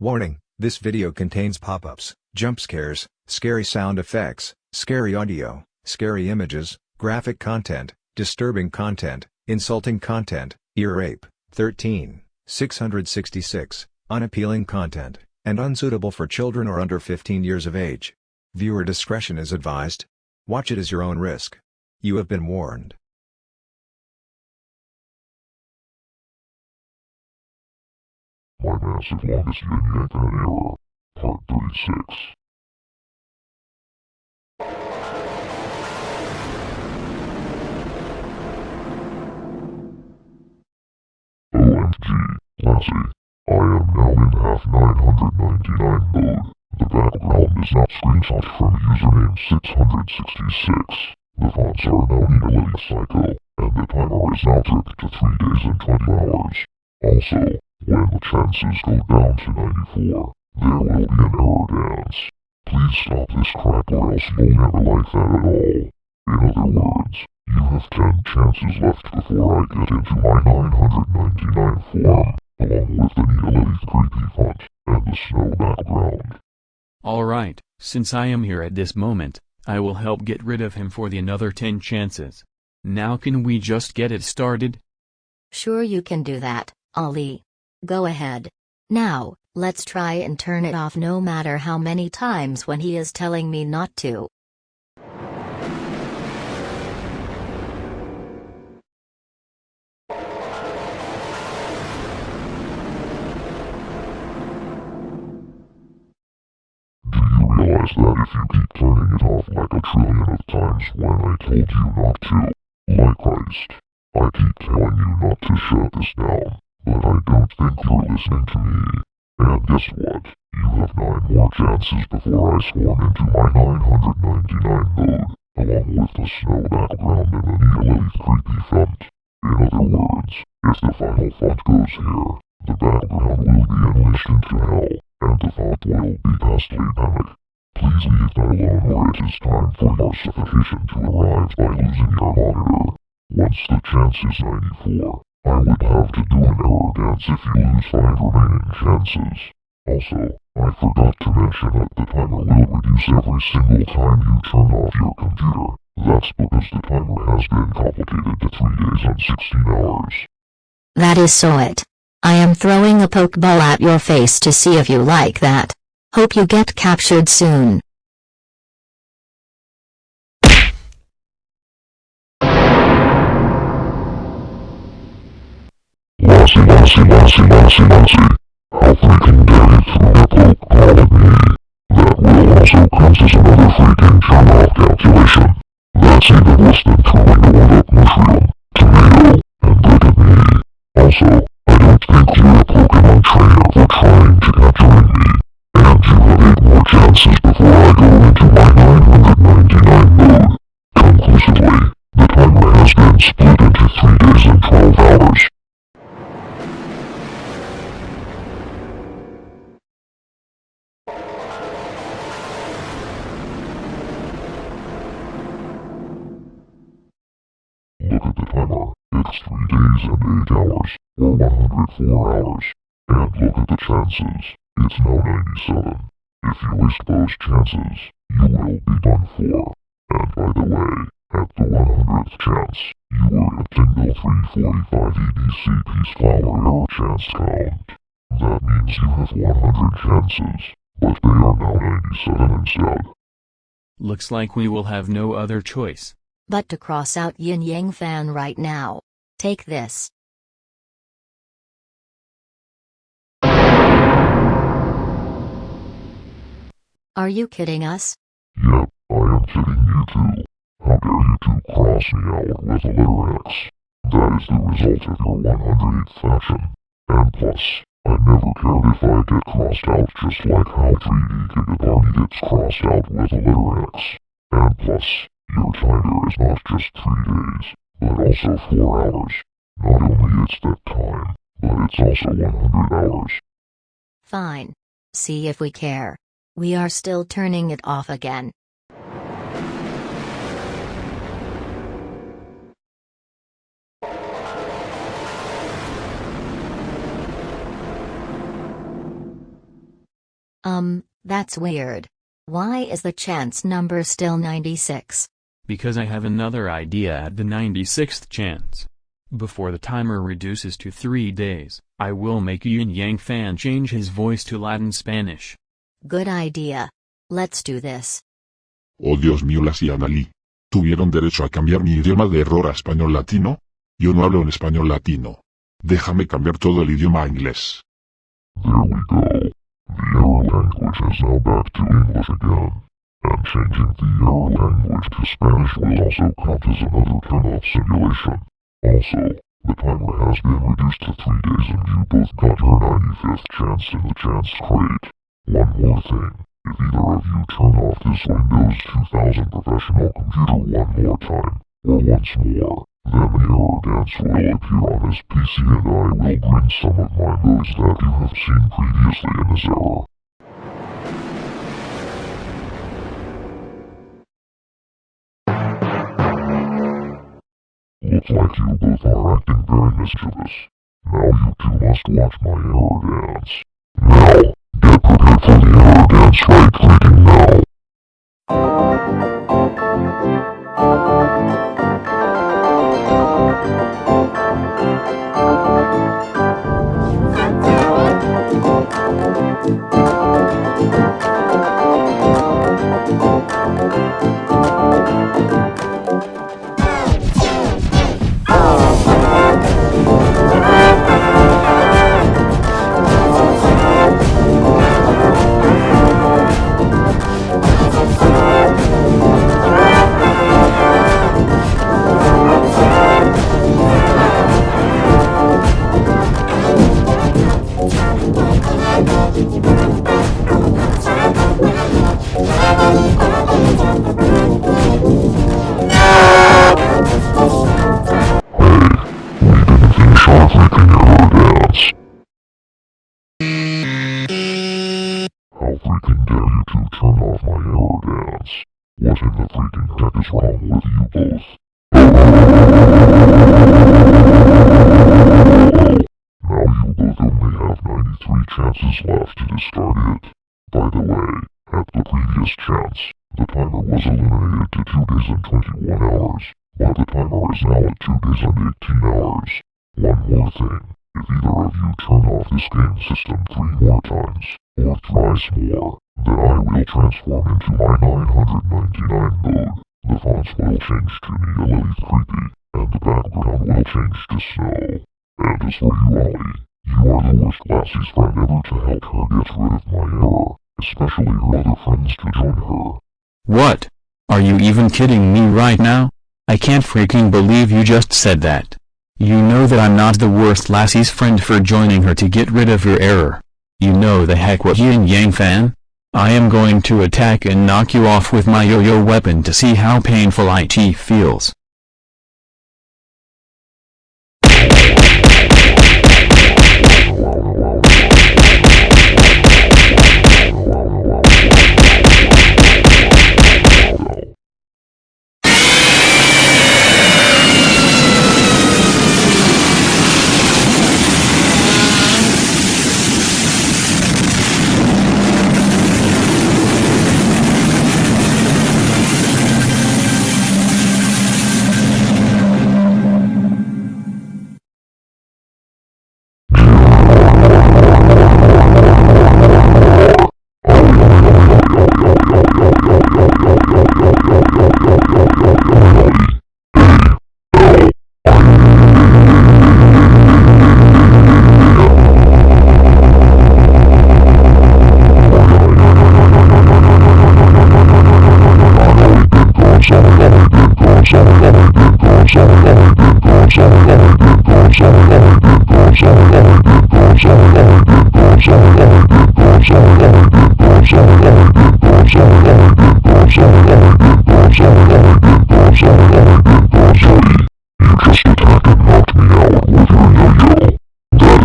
Warning, this video contains pop-ups, jump scares, scary sound effects, scary audio, scary images, graphic content, disturbing content, insulting content, ear rape, 13, 666, unappealing content, and unsuitable for children or under 15 years of age. Viewer discretion is advised. Watch it as your own risk. You have been warned. My massive longest yin and an error. Part 36. OMG, Lassie. I am now in half 999 mode. The background is not screenshot from username 666. The fonts are now Neolithic Psycho, and the timer is now tripped to 3 days and 20 hours. Also, when the chances go down to 94, there will be an error dance. Please stop this crap or else you'll never like that at all. In other words, you have 10 chances left before I get into my 999 form, along with the Neolithic creepy font, and the snow background. Alright, since I am here at this moment, I will help get rid of him for the another 10 chances. Now can we just get it started? Sure you can do that, Ali. Go ahead. Now, let's try and turn it off no matter how many times when he is telling me not to. That if you keep turning it off like a trillion of times when I told you not to, like Christ, I keep telling you not to shut this down, but I don't think you're listening to me. And guess what? You have nine more chances before I swarm into my 999 mode, along with the snow background and the Neolithic creepy font. In other words, if the final font goes here, the background will be unleashed into hell, and the font will be ghastly panic. Please leave that alone or it is time for your suffocation to arrive by losing your monitor. Once the chance is 94, I would have to do an error dance if you lose 5 remaining chances. Also, I forgot to mention that the timer will reduce every single time you turn off your computer. That's because the timer has been complicated to 3 days and 16 hours. That is so it. I am throwing a pokeball at your face to see if you like that. Hope you get captured soon. Lassie, Lassie, Lassie. How freaking dare you throw a pokeball at me? That will also count as another freaking turn-off calculation. That's timer. 3 days and 8 hours, or 104 hours. And look at the chances. It's now 97. If you waste those chances, you will be done for. And by the way, at the 100th chance, you were a Tingle 345 EDC Peace Flower error chance count. That means you have 100 chances, but they are now 97 instead. Looks like we will have no other choice. But to cross out Yin Yang fan right now. Take this. Are you kidding us? Yep, I am kidding you too. How dare you two cross me out with a letter X? That is the result of your 108th fashion. And plus, I never cared if I get crossed out just like how 3D Gigabarney gets crossed out with a letter X. And plus, your timer is not just 3 days, also 4 hours. Not only it's that time, but it's also 100 hours. Fine. See if we care. We are still turning it off again. Um, that's weird. Why is the chance number still 96? Because I have another idea at the 96th chance. Before the timer reduces to 3 days, I will make Yin Yang fan change his voice to Latin Spanish. Good idea. Let's do this. Oh Dios mío, las y Analí. ¿Tuvieron derecho a cambiar mi idioma de error a español latino? Yo no hablo en español latino. Déjame cambiar todo el idioma a inglés. There we go. The error language is now back to English again. And changing the error language to Spanish will also count as another turn-off simulation. Also, the timer has been reduced to three days and you both got your 95th chance in the chance crate. One more thing. If either of you turn off this Windows 2000 professional computer one more time, or once more, then the error dance will appear on his PC and I will bring some of my moves that you have seen previously in this error. Looks like you both are acting very mischievous. Now you two must watch my error dance. Now, get prepared for the error dance right clicking now. Finish wrong with you both? Now you both only have 93 chances left to start it. By the way, at the previous chance, the timer was eliminated to 2 days and 21 hours, while the timer is now at 2 days and 18 hours. One more thing, if either of you turn off this game system three more times, or thrice more, then I will transform into my 999 mode. The fonts will change to Neolith Creepy, and the background will change to snow. And as for you, Ollie, you are the worst Lassie's friend ever to help her get rid of my error, especially her other friends to join her. What? Are you even kidding me right now? I can't freaking believe you just said that. You know that I'm not the worst Lassie's friend for joining her to get rid of your error. You know the heck what Yin Yang fan? I am going to attack and knock you off with my yo-yo weapon to see how painful IT feels.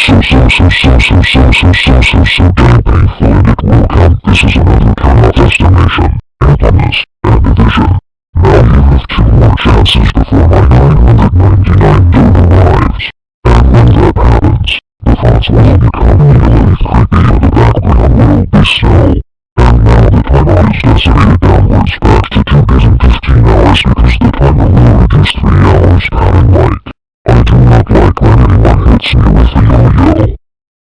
So so so so so so so so so so damn painful and it will count this is another turn-off estimation. Ampleness and division. Now you have two more chances before my 999 my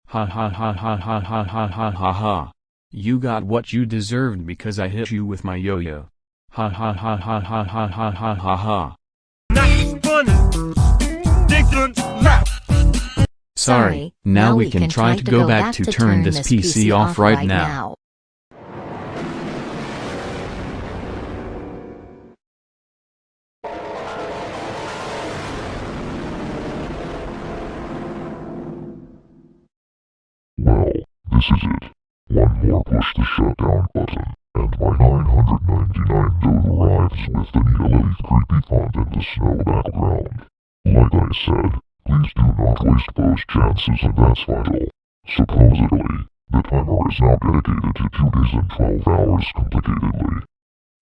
Ha ha ha ha ha ha ha ha ha ha. You got what you deserved because I hit you with my yo-yo. Ha ha ha ha ha ha ha ha ha ha. Sorry, now we can try to go back to turn this PC off right now. Well, this is it. One more push the shutdown button, and my 999 node arrives with the Neolith creepy font and the snow background. Like I said, please do not waste those chances and that's vital. Supposedly, the timer is now dedicated to 2 days and 12 hours complicatedly.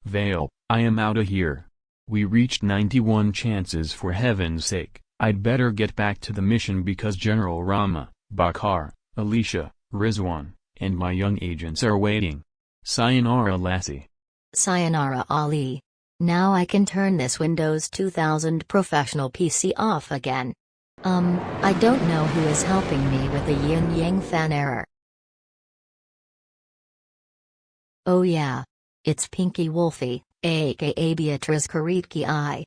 Vale, I am outta here. We reached 91 chances for heaven's sake. I'd better get back to the mission because General Rama, Bakar, Alicia, Rizwan, and my young agents are waiting. Sayonara Lassie. Sayonara Ali. Now I can turn this Windows 2000 professional PC off again. Um, I don't know who is helping me with the yin yang fan error. Oh yeah. It's Pinky Wolfie, aka Beatrice Karitki I.